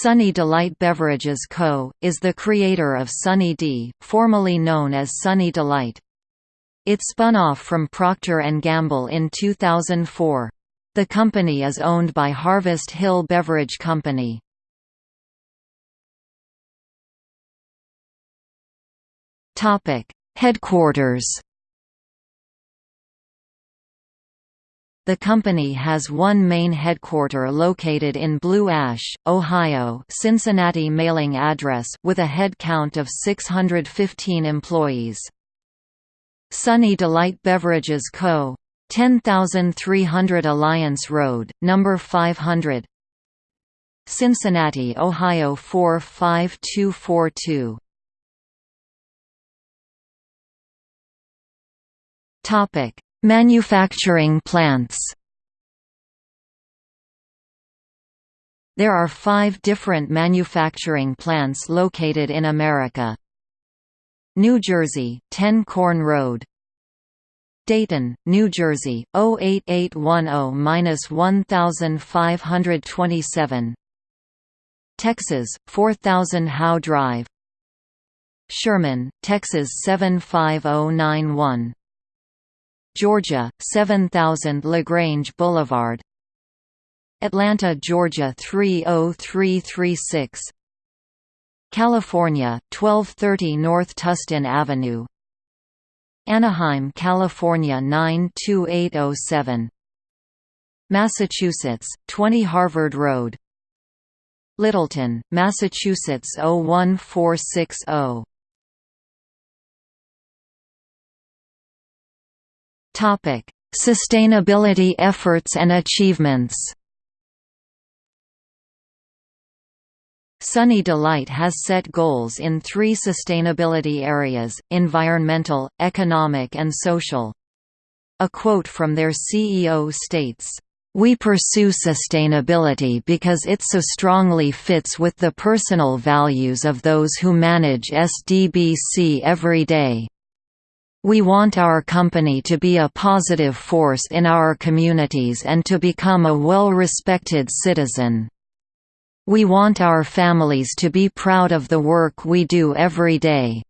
Sunny Delight Beverages Co., is the creator of Sunny D, formerly known as Sunny Delight. It spun off from Procter & Gamble in 2004. The company is owned by Harvest Hill Beverage Company. Headquarters The company has one main headquarter located in Blue Ash, Ohio Cincinnati mailing address with a head count of 615 employees. Sunny Delight Beverages Co. 10300 Alliance Road, number 500 Cincinnati, Ohio 45242 Topic Manufacturing plants. There are five different manufacturing plants located in America. New Jersey, 10 Corn Road. Dayton, New Jersey, 08810-1527 Texas, 4000 Howe Drive. Sherman, Texas 75091 Georgia, 7000 LaGrange Boulevard. Atlanta, Georgia 30336 California, 1230 North Tustin Avenue. Anaheim, California 92807 Massachusetts, 20 Harvard Road. Littleton, Massachusetts 01460 Topic: Sustainability efforts and achievements. Sunny Delight has set goals in three sustainability areas, environmental, economic and social. A quote from their CEO states, "...we pursue sustainability because it so strongly fits with the personal values of those who manage SDBC every day." We want our company to be a positive force in our communities and to become a well-respected citizen. We want our families to be proud of the work we do every day.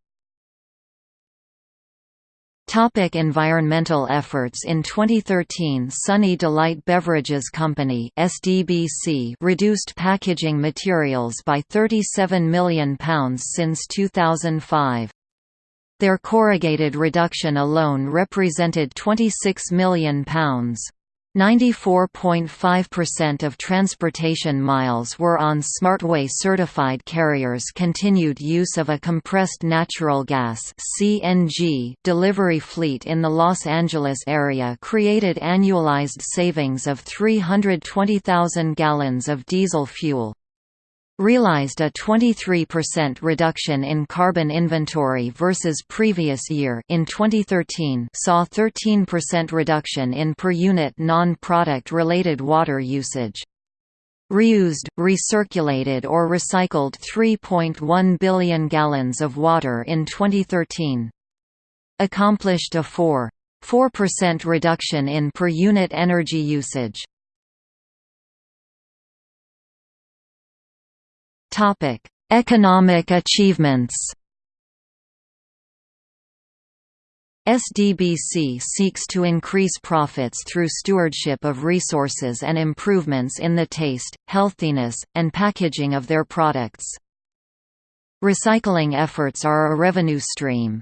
Topic environmental efforts In 2013 Sunny Delight Beverages Company SDBC reduced packaging materials by £37 million since 2005. Their corrugated reduction alone represented £26 million. 94.5% of transportation miles were on Smartway certified carriers. Continued use of a compressed natural gas (CNG) delivery fleet in the Los Angeles area created annualized savings of 320,000 gallons of diesel fuel realized a 23% reduction in carbon inventory versus previous year in 2013 saw 13% reduction in per unit non-product related water usage. Reused, recirculated or recycled 3.1 billion gallons of water in 2013. Accomplished a 4.4% reduction in per unit energy usage. Topic: Economic achievements. SDBC seeks to increase profits through stewardship of resources and improvements in the taste, healthiness, and packaging of their products. Recycling efforts are a revenue stream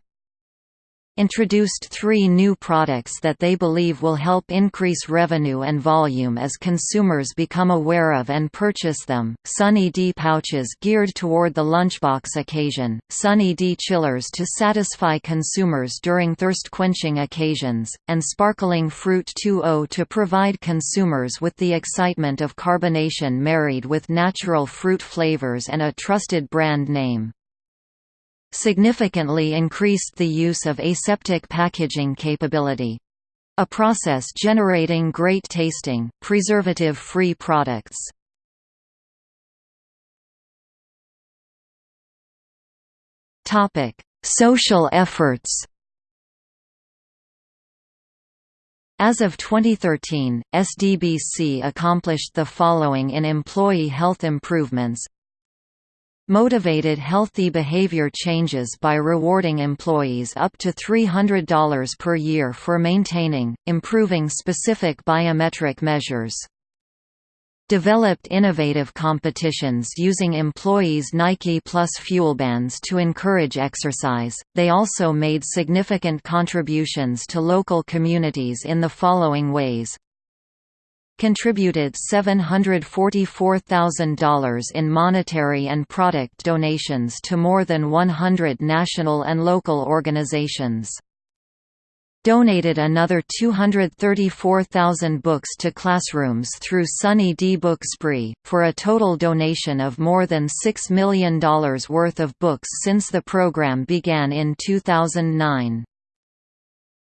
introduced three new products that they believe will help increase revenue and volume as consumers become aware of and purchase them. Sunny D pouches geared toward the lunchbox occasion, Sunny D chillers to satisfy consumers during thirst-quenching occasions, and Sparkling Fruit 2.0 to provide consumers with the excitement of carbonation married with natural fruit flavors and a trusted brand name significantly increased the use of aseptic packaging capability. A process generating great tasting, preservative-free products. Social efforts As of 2013, SDBC accomplished the following in employee health improvements motivated healthy behavior changes by rewarding employees up to $300 per year for maintaining, improving specific biometric measures. Developed innovative competitions using employees' Nike Plus fuel bands to encourage exercise. They also made significant contributions to local communities in the following ways contributed $744,000 in monetary and product donations to more than 100 national and local organizations. Donated another 234,000 books to classrooms through Sunny D Book Spree, for a total donation of more than $6 million worth of books since the program began in 2009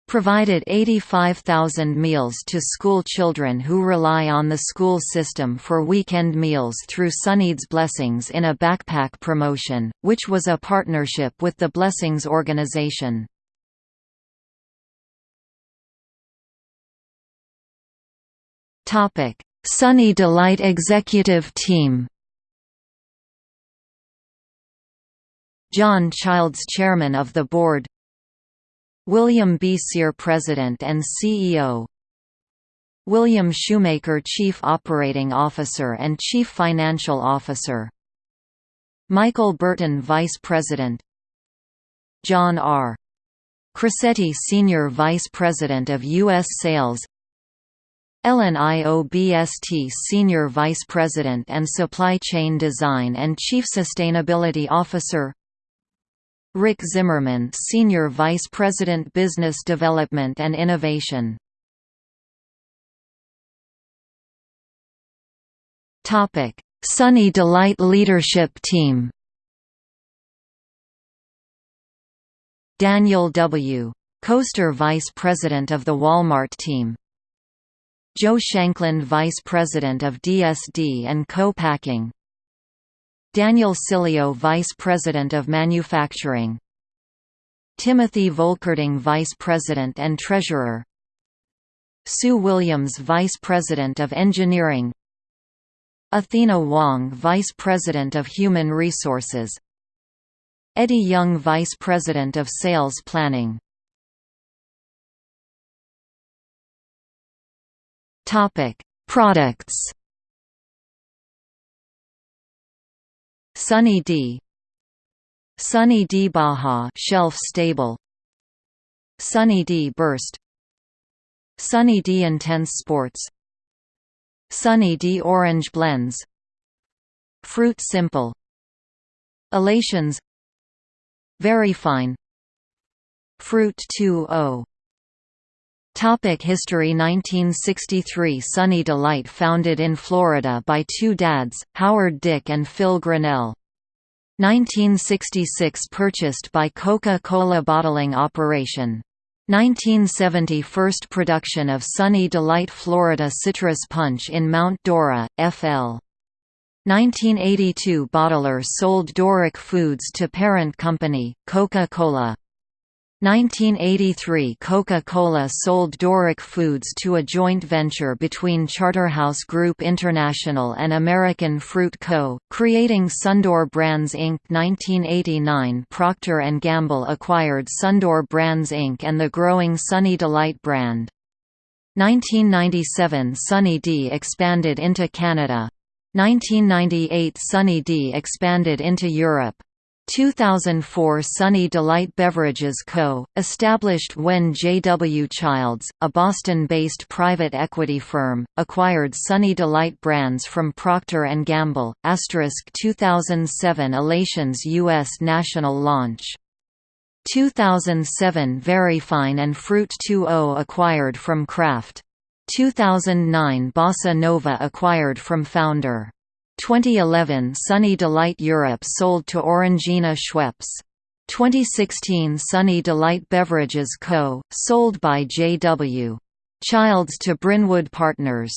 provided 85,000 meals to school children who rely on the school system for weekend meals through Sunny's Blessings in a backpack promotion, which was a partnership with the Blessings organization. Sunny Delight Executive Team John Childs Chairman of the Board William B. Cyr President and CEO William Shoemaker Chief Operating Officer and Chief Financial Officer Michael Burton Vice President John R. Crosetti Senior Vice President of U.S. Sales Ellen Iobst Senior Vice President and Supply Chain Design and Chief Sustainability Officer Rick Zimmerman Senior Vice President Business Development and Innovation. Sunny Delight Leadership Team. Daniel W. Koester Vice President of the Walmart team. Joe Shanklin Vice President of DSD and Co-Packing Daniel Cilio Vice President of Manufacturing. Timothy Volkerding Vice President and Treasurer. Sue Williams Vice President of Engineering. Athena Wong Vice President of Human Resources. Eddie Young Vice President of Sales Planning. Products Sunny D. Sunny D. Baja shelf stable. Sunny D. Burst. Sunny D. Intense Sports. Sunny D. Orange Blends. Fruit Simple. Elations. Veryfine. Fruit 2.0 Topic History 1963 Sunny Delight founded in Florida by two dads, Howard Dick and Phil Grinnell. 1966 purchased by Coca-Cola Bottling Operation. 1970 first production of Sunny Delight Florida Citrus Punch in Mount Dora, FL. 1982 bottler sold Doric Foods to parent company, Coca-Cola. 1983 Coca-Cola sold Doric Foods to a joint venture between Charterhouse Group International and American Fruit Co., creating Sundor Brands Inc. 1989 Procter & Gamble acquired Sundor Brands Inc. and the growing Sunny Delight brand. 1997 Sunny D expanded into Canada. 1998 Sunny D expanded into Europe. 2004 Sunny Delight Beverages Co., established when J.W. Childs, a Boston-based private equity firm, acquired Sunny Delight brands from Procter & Gamble, asterisk 2007 Elations U.S. national launch 2007 Veryfine and Fruit 2.0 acquired from Kraft. 2009 Bossa Nova acquired from Founder 2011 Sunny Delight Europe sold to Orangina Schweppes. 2016 Sunny Delight Beverages Co., sold by J.W. Childs to Brynwood Partners.